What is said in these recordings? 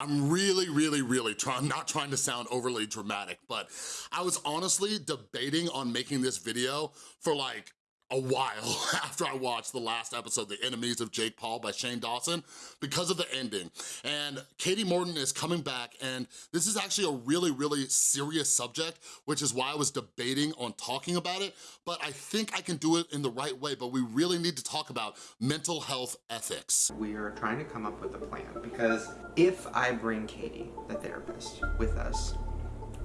I'm really, really, really trying, not trying to sound overly dramatic, but I was honestly debating on making this video for like a while after I watched the last episode, The Enemies of Jake Paul by Shane Dawson, because of the ending. And Kati Morton is coming back, and this is actually a really, really serious subject, which is why I was debating on talking about it, but I think I can do it in the right way, but we really need to talk about mental health ethics. We are trying to come up with a plan, because if I bring Kati, the therapist, with us,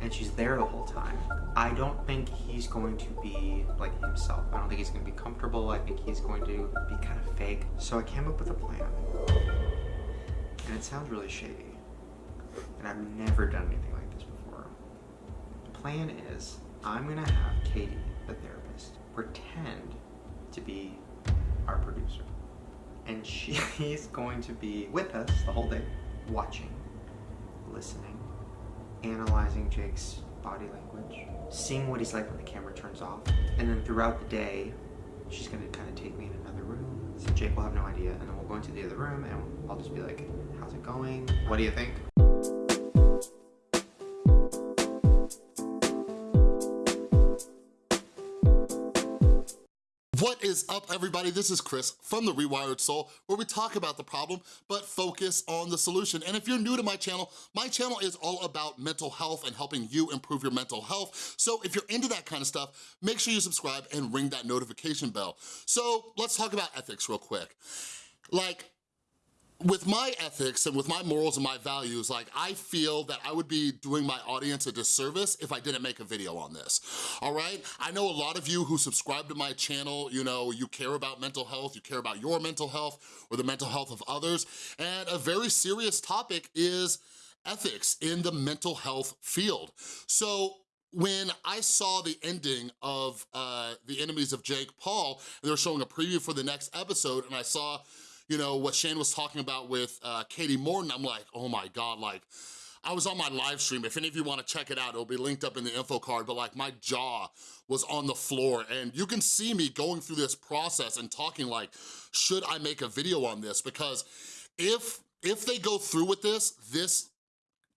and she's there the whole time. I don't think he's going to be like himself. I don't think he's going to be comfortable. I think he's going to be kind of fake. So I came up with a plan. And it sounds really shady. And I've never done anything like this before. The plan is I'm going to have Kati, the therapist, pretend to be our producer. And she's going to be with us the whole day, watching, listening, analyzing Jake's body language, seeing what he's like when the camera turns off, and then throughout the day, she's gonna kind of take me in another room. So Jake will have no idea, and then we'll go into the other room, and I'll just be like, how's it going? What do you think? What is up everybody? This is Chris from The Rewired Soul where we talk about the problem but focus on the solution. And if you're new to my channel, my channel is all about mental health and helping you improve your mental health. So if you're into that kind of stuff, make sure you subscribe and ring that notification bell. So let's talk about ethics real quick. Like, with my ethics and with my morals and my values, like I feel that I would be doing my audience a disservice if I didn't make a video on this, all right? I know a lot of you who subscribe to my channel, you know, you care about mental health, you care about your mental health or the mental health of others, and a very serious topic is ethics in the mental health field. So when I saw the ending of uh, The Enemies of Jake Paul, they were showing a preview for the next episode, and I saw you know, what Shane was talking about with uh, Kati Morton, I'm like, oh my God, like, I was on my live stream. If any of you wanna check it out, it'll be linked up in the info card, but like my jaw was on the floor and you can see me going through this process and talking like, should I make a video on this? Because if, if they go through with this, this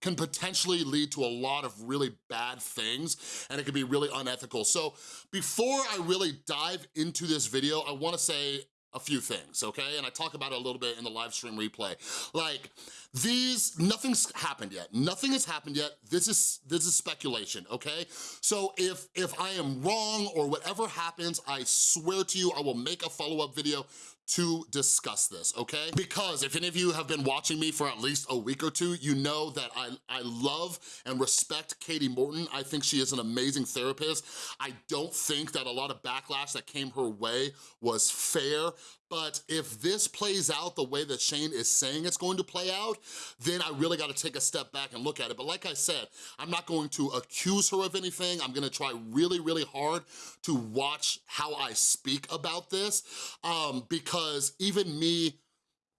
can potentially lead to a lot of really bad things and it can be really unethical. So before I really dive into this video, I wanna say a few things, okay? And I talk about it a little bit in the live stream replay. Like, these, nothing's happened yet. Nothing has happened yet. This is this is speculation, okay? So if, if I am wrong or whatever happens, I swear to you, I will make a follow-up video to discuss this, okay? Because if any of you have been watching me for at least a week or two, you know that I, I love and respect Kati Morton. I think she is an amazing therapist. I don't think that a lot of backlash that came her way was fair, but if this plays out the way that Shane is saying it's going to play out, then I really gotta take a step back and look at it. But like I said, I'm not going to accuse her of anything. I'm gonna try really, really hard to watch how I speak about this um, because even me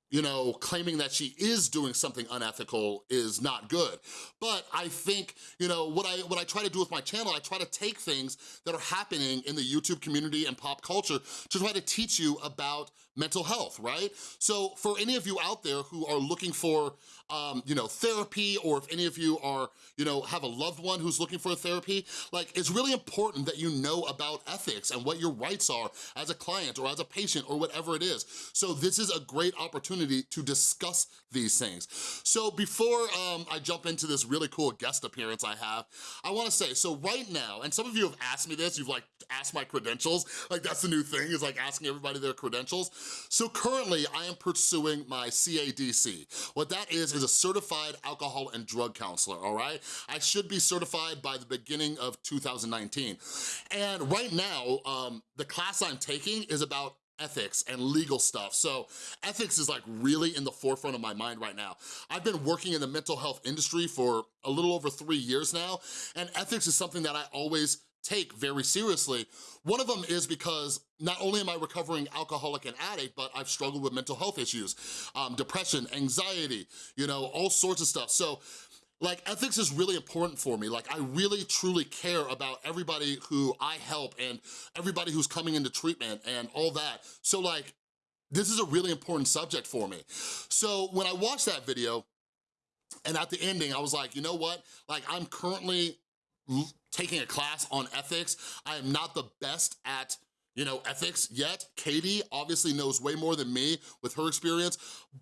you know, claiming that she is doing something unethical is not good. But I think, you know, what I, what I try to do with my channel, I try to take things that are happening in the YouTube community and pop culture to try to teach you about mental health, right? So for any of you out there who are looking for, um, you know, therapy, or if any of you are, you know, have a loved one who's looking for therapy, like it's really important that you know about ethics and what your rights are as a client or as a patient or whatever it is. So this is a great opportunity opportunity to discuss these things. So before um, I jump into this really cool guest appearance I have, I wanna say, so right now, and some of you have asked me this, you've like asked my credentials, like that's the new thing, is like asking everybody their credentials. So currently I am pursuing my CADC. What that is, is a certified alcohol and drug counselor, all right? I should be certified by the beginning of 2019. And right now, um, the class I'm taking is about ethics and legal stuff. So ethics is like really in the forefront of my mind right now. I've been working in the mental health industry for a little over three years now, and ethics is something that I always take very seriously. One of them is because not only am I recovering alcoholic and addict, but I've struggled with mental health issues, um, depression, anxiety, you know, all sorts of stuff. So like ethics is really important for me. Like I really truly care about everybody who I help and everybody who's coming into treatment and all that. So like, this is a really important subject for me. So when I watched that video, And at the ending, I was like, you know what? Like, I'm currently taking a class on ethics. I am not the best at you know, ethics yet. Kati obviously knows way more than me with her experience,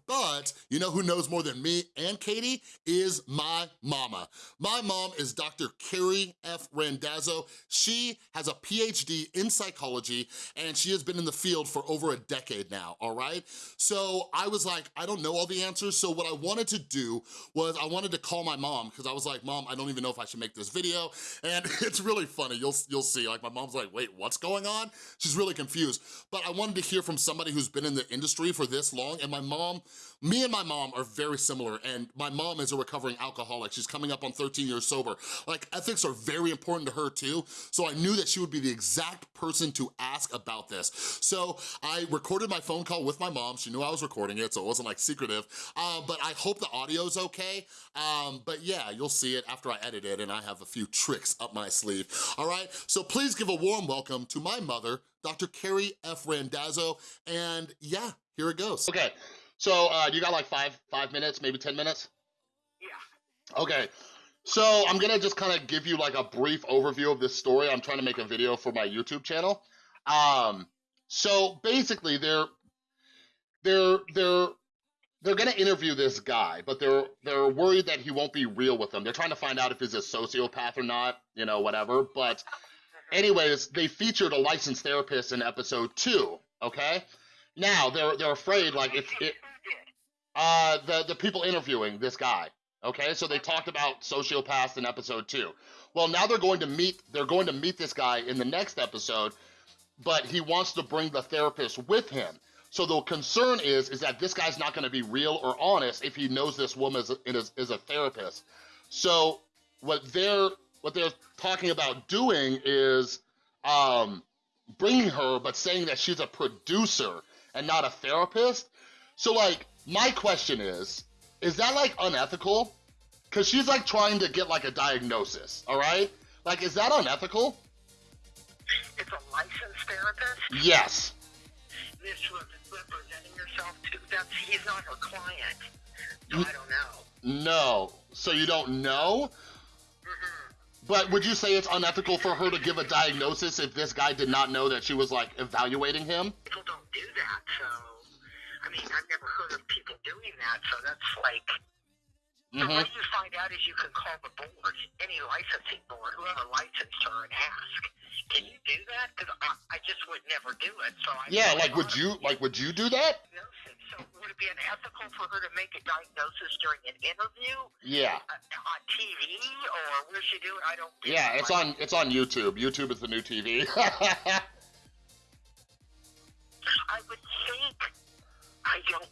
but you know who knows more than me and Kati is my mama. My mom is Dr. Carrie F. Randazzo. She has a PhD in psychology and she has been in the field for over a decade now, all right? So I was like, I don't know all the answers, so what I wanted to do was I wanted to call my mom because I was like, mom, I don't even know if I should make this video, and it's really funny, you'll, you'll see, like my mom's like, wait, what's going on? She's really confused. But I wanted to hear from somebody who's been in the industry for this long, and my mom, me and my mom are very similar, and my mom is a recovering alcoholic. She's coming up on 13 years sober. Like, ethics are very important to her too, so I knew that she would be the exact person to ask about this. So I recorded my phone call with my mom. She knew I was recording it, so it wasn't like secretive, uh, but I hope the audio's okay. Um, but yeah, you'll see it after I edit it, and I have a few tricks up my sleeve, all right? So please give a warm welcome to my mother, Dr. Carrie F. Randazzo, and yeah, here it goes. Okay, so uh, you got like five, five minutes, maybe 10 minutes? Yeah. Okay, so I'm gonna just kind of give you like a brief overview of this story. I'm trying to make a video for my YouTube channel. Um, so basically they're, they're, they're, they're gonna interview this guy, but they're they're worried that he won't be real with them. They're trying to find out if he's a sociopath or not, you know, whatever. But anyways, they featured a licensed therapist in episode two. Okay, now they're they're afraid like if it, uh, the the people interviewing this guy. Okay, so they talked about sociopaths in episode two. Well, now they're going to meet they're going to meet this guy in the next episode, but he wants to bring the therapist with him. So the concern is, is that this guy's not gonna be real or honest if he knows this woman is is, is a therapist. So what they're, what they're talking about doing is um, bringing her, but saying that she's a producer and not a therapist. So like, my question is, is that like unethical? Cause she's like trying to get like a diagnosis, all right? Like, is that unethical? It's a licensed therapist? Yes. This was representing herself to, that's, he's not her client. So I don't know. No. So you don't know? But would you say it's unethical for her to give a diagnosis if this guy did not know that she was like evaluating him? People don't do that, so, I mean, I've never heard of people doing that, so that's like, the hmm way you find out is you can call the board, any licensing board, whoever licensed her, and ask, can you do that? Because I, I just would never do it. So I Yeah, like would you like would you do that? So would it be unethical for her to make a diagnosis during an interview Yeah. uh, on TV, or where she do it? I don't. Yeah, it's on it's on YouTube. YouTube is the new TV. I would think. I don't.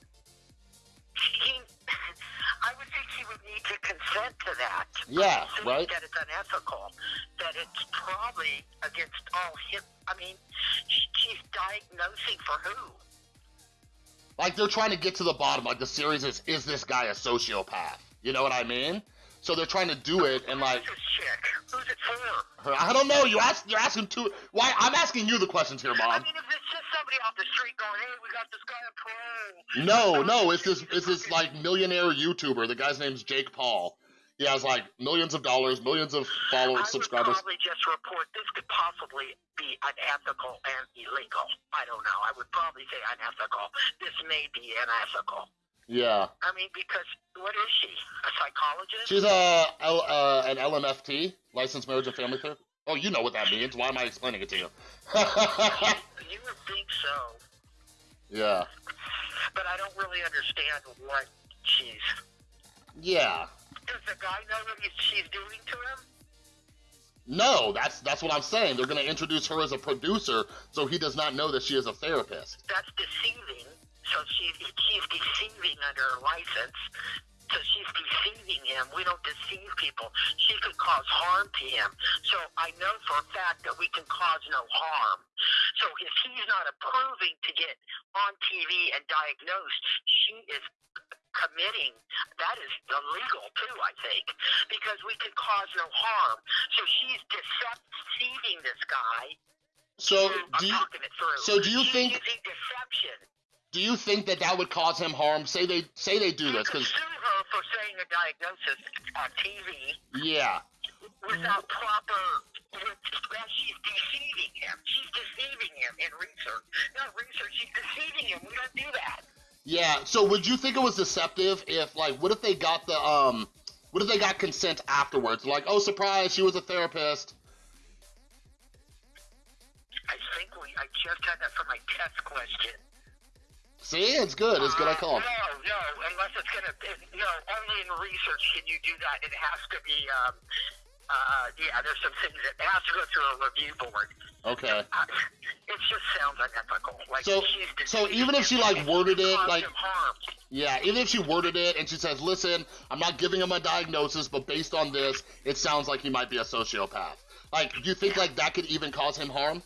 Would think he would need to consent to that. Yeah, right. That it's unethical. That it's probably against all him. I mean, she's diagnosing for who? like they're trying to get to the bottom. Like the series is is this guy a sociopath? You know what I mean? So they're trying to do it and like Who's this? Who's it for? I don't know. You ask you're asking too. Why? I'm asking you the questions here, I mom. mean, if just somebody off the street going, "Hey, we got this guy on parole," No, no, it's this it's this like millionaire YouTuber. The guy's name's Jake Paul. He has like millions of dollars, millions of I followers, would subscribers. probably just report this could possibly be unethical and illegal. I don't know. I would probably say unethical. This may be unethical. Yeah, I mean, because what is she? A psychologist? she's a L, uh, an LMFT, licensed marriage and family therapist. Oh, you know what that means. Why am I explaining it to you? you would think so, yeah, but I don't really understand what she's. yeah. Does the guy know what she's doing to him? No, that's that's what I'm saying. They're gonna introduce her as a producer, so he does not know that she is a therapist. That's deceiving. So she's she's deceiving under her license. So she's deceiving him. We don't deceive people. She could cause harm to him. So I know for a fact that we can cause no harm. So if he's not approving to get on TV and diagnosed, she is committing that is illegal too i think because we can cause no harm so she's deceiving this guy So do you talking it through. so do you she's think- using deception do you think that that would cause him harm? Say they say they do You this because sue her for saying a diagnosis on TV Yeah. without proper. That she's deceiving him. She's deceiving him in research. Not research. She's deceiving him. We don't do that. Yeah, so would you think it was deceptive if, like, what if they got the, um, what if they got consent afterwards? Like, oh, surprise, she was a therapist. I think we. I just had that for my test question. See, it's good, it's good I Uh, called. No, no, unless it's gonna. No, only in research can you do that. It has to be. Um, uh, yeah, there's some things that it has to go through a review board. Okay. Uh, it just sounds unethical. Like So- she's so even if she, like, worded it, like- harm. Yeah, even if she worded it and she says, listen, I'm not giving him a diagnosis, but based on this, it sounds like he might be a sociopath. Like, do you think, like, that could even cause him harm?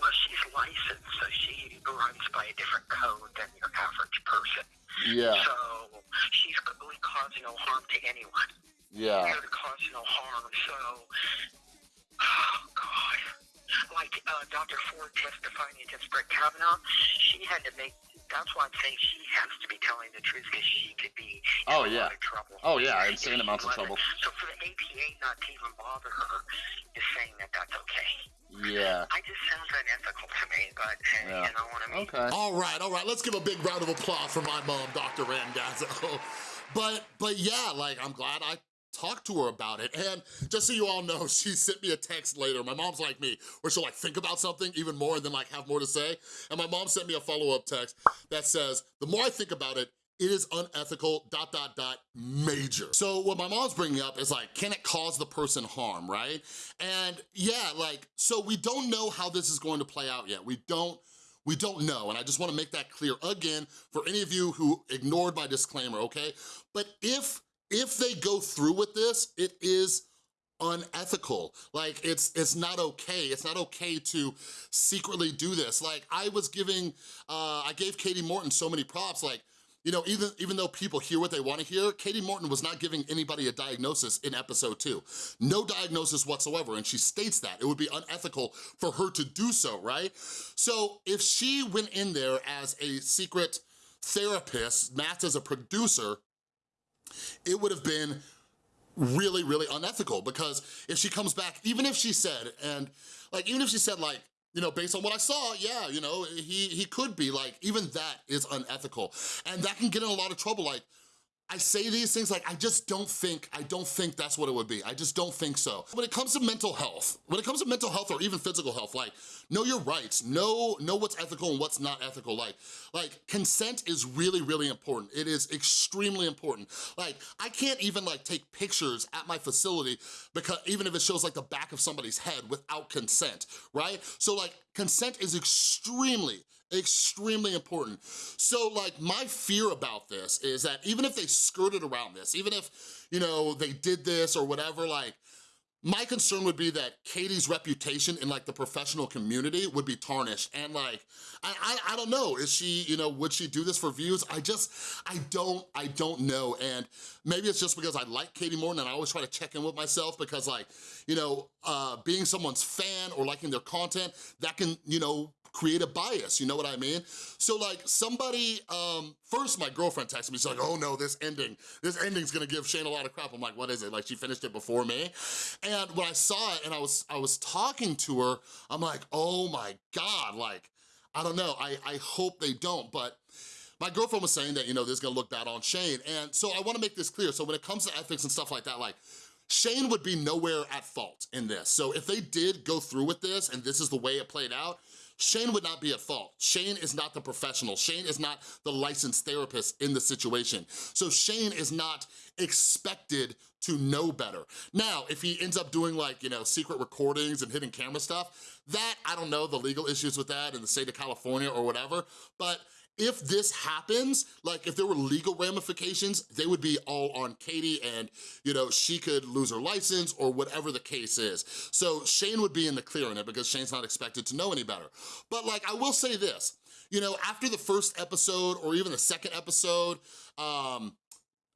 Well, she's licensed, so she runs by a different code than your average person. Yeah, So she's really causing no harm to anyone. yeah. Here to cause no harm. So, oh God, like uh, Dr. Ford testifying against Brett Kavanaugh, she had to make. That's why I'm saying she has to be telling the truth because she could be in Oh, a yeah. lot of trouble. Oh, yeah, insane amounts of trouble. So for the APA not to even bother her Yeah. I just sounds unethical to me, but hey, Yeah. you know what I mean. Okay. All right, all right. Let's give a big round of applause for my mom, Dr. Randazzo. But, but yeah, like, I'm glad I talked to her about it. And just so you all know, she sent me a text later. My mom's like me, where she'll like think about something even more and then like have more to say. And my mom sent me a follow-up text that says, the more I think about it, it is unethical, dot, dot, dot, major. So what my mom's bringing up is like, can it cause the person harm, right? And yeah, like, so we don't know how this is going to play out yet. We don't, we don't know, and I just wanna make that clear again for any of you who ignored my disclaimer, okay? But if, if they go through with this, it is unethical. Like, it's it's not okay. It's not okay to secretly do this. Like, I was giving, uh, I gave Kati Morton so many props, like, you know, even, even though people hear what they wanna hear, Kati Morton was not giving anybody a diagnosis in episode two. No diagnosis whatsoever, and she states that. It would be unethical for her to do so, right? So if she went in there as a secret therapist, masked as a producer, it would have been really, really unethical because if she comes back, even if she said, and like, even if she said like, you know, based on what I saw, yeah, you know, he, he could be like, even that is unethical. And that can get in a lot of trouble. Like, I say these things like, I just don't think, I don't think that's what it would be. I just don't think so. When it comes to mental health, when it comes to mental health or even physical health, like, know your rights, know, know what's ethical and what's not ethical. Like, like consent is really, really important. It is extremely important. Like, I can't even like take pictures at my facility because even if it shows like the back of somebody's head without consent, right? So like, consent is extremely, extremely important. So like my fear about this is that even if they skirted around this, even if, you know, they did this or whatever, like my concern would be that Kati's reputation in like the professional community would be tarnished and like, I, I, I don't know, is she, you know, would she do this for views? I just, I don't, I don't know. And maybe it's just because I like Kati Morton and I always try to check in with myself because like, you know, uh, being someone's fan or liking their content, that can, you know, create a bias, you know what I mean? So like somebody, um, first my girlfriend texted me, she's like, oh no, this ending, this ending's gonna give Shane a lot of crap. I'm like, what is it? Like she finished it before me? And when I saw it and I was, I was talking to her, I'm like, oh my God, like, I don't know, I, I hope they don't, but my girlfriend was saying that, you know, this is gonna look bad on Shane. And so I wanna make this clear. So when it comes to ethics and stuff like that, like, Shane would be nowhere at fault in this. So if they did go through with this and this is the way it played out, Shane would not be at fault. Shane is not the professional. Shane is not the licensed therapist in the situation. So Shane is not expected to know better. Now, if he ends up doing like, you know, secret recordings and hidden camera stuff, that, I don't know the legal issues with that in the state of California or whatever, but if this happens, like if there were legal ramifications, they would be all on Kati and, you know, she could lose her license or whatever the case is. So Shane would be in the clear in it because Shane's not expected to know any better. But like, I will say this, you know, after the first episode or even the second episode, um,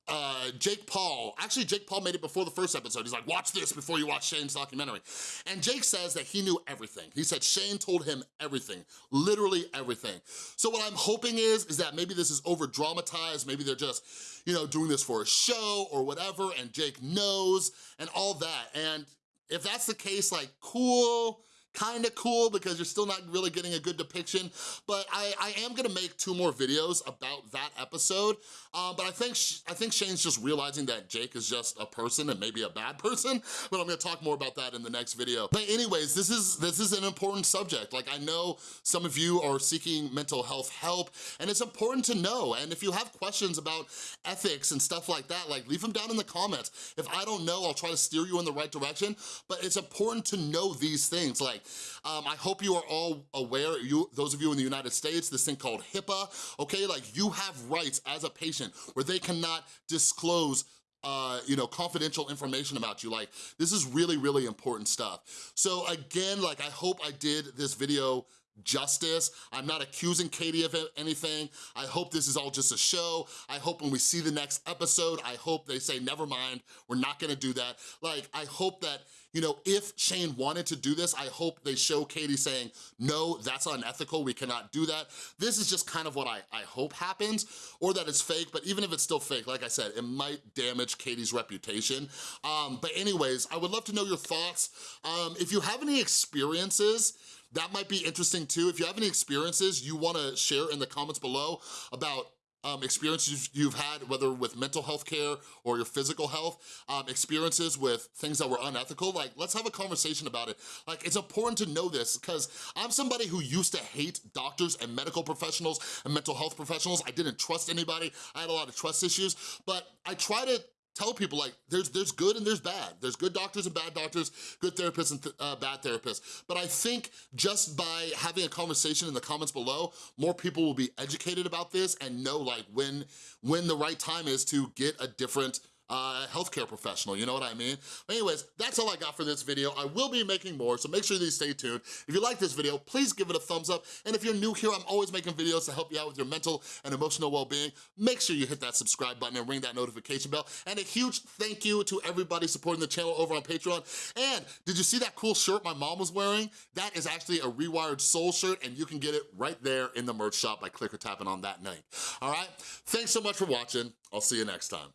uh, Jake Paul, actually Jake Paul made it before the first episode. He's like, watch this before you watch Shane's documentary. And Jake says that he knew everything. He said Shane told him everything, literally everything. So what I'm hoping is, is that maybe this is over dramatized, maybe they're just, you know, doing this for a show or whatever, and Jake knows and all that. And if that's the case, like, cool, kind of cool because you're still not really getting a good depiction, but I, I am gonna make two more videos about that episode, um, but I think, I think Shane's just realizing that Jake is just a person and maybe a bad person, but I'm gonna talk more about that in the next video. But anyways, this is, this is an important subject. Like I know some of you are seeking mental health help and it's important to know, and if you have questions about ethics and stuff like that, like leave them down in the comments. If I don't know, I'll try to steer you in the right direction, but it's important to know these things. Like um, I hope you are all aware, you, those of you in the United States, this thing called HIPAA, okay? Like you have rights as a patient where they cannot disclose uh, you know, confidential information about you. Like, this is really, really important stuff. So again, like, I hope I did this video justice. I'm not accusing Kati of anything. I hope this is all just a show. I hope when we see the next episode, I hope they say, never mind, we're not gonna do that. Like, I hope that you know, if Shane wanted to do this, I hope they show Kati saying, no, that's unethical, we cannot do that. This is just kind of what I, I hope happens, or that it's fake, but even if it's still fake, like I said, it might damage Kati's reputation. Um, but anyways, I would love to know your thoughts. Um, if you have any experiences, that might be interesting too. If you have any experiences you wanna share in the comments below about um, experiences you've had, whether with mental health care or your physical health, um, experiences with things that were unethical, like let's have a conversation about it. Like it's important to know this because I'm somebody who used to hate doctors and medical professionals and mental health professionals. I didn't trust anybody. I had a lot of trust issues, but I try to tell people like there's there's good and there's bad. There's good doctors and bad doctors, good therapists and th uh, bad therapists. But I think just by having a conversation in the comments below, more people will be educated about this and know like when when the right time is to get a different uh, healthcare professional, you know what I mean? But anyways, that's all I got for this video. I will be making more, so make sure you stay tuned. If you like this video, please give it a thumbs up. And if you're new here, I'm always making videos to help you out with your mental and emotional well-being. Make sure you hit that subscribe button and ring that notification bell. And a huge thank you to everybody supporting the channel over on Patreon. And did you see that cool shirt my mom was wearing? That is actually a Rewired Soul shirt, and you can get it right there in the merch shop by click or tapping on that link. All right? Thanks so much for watching. I'll see you next time.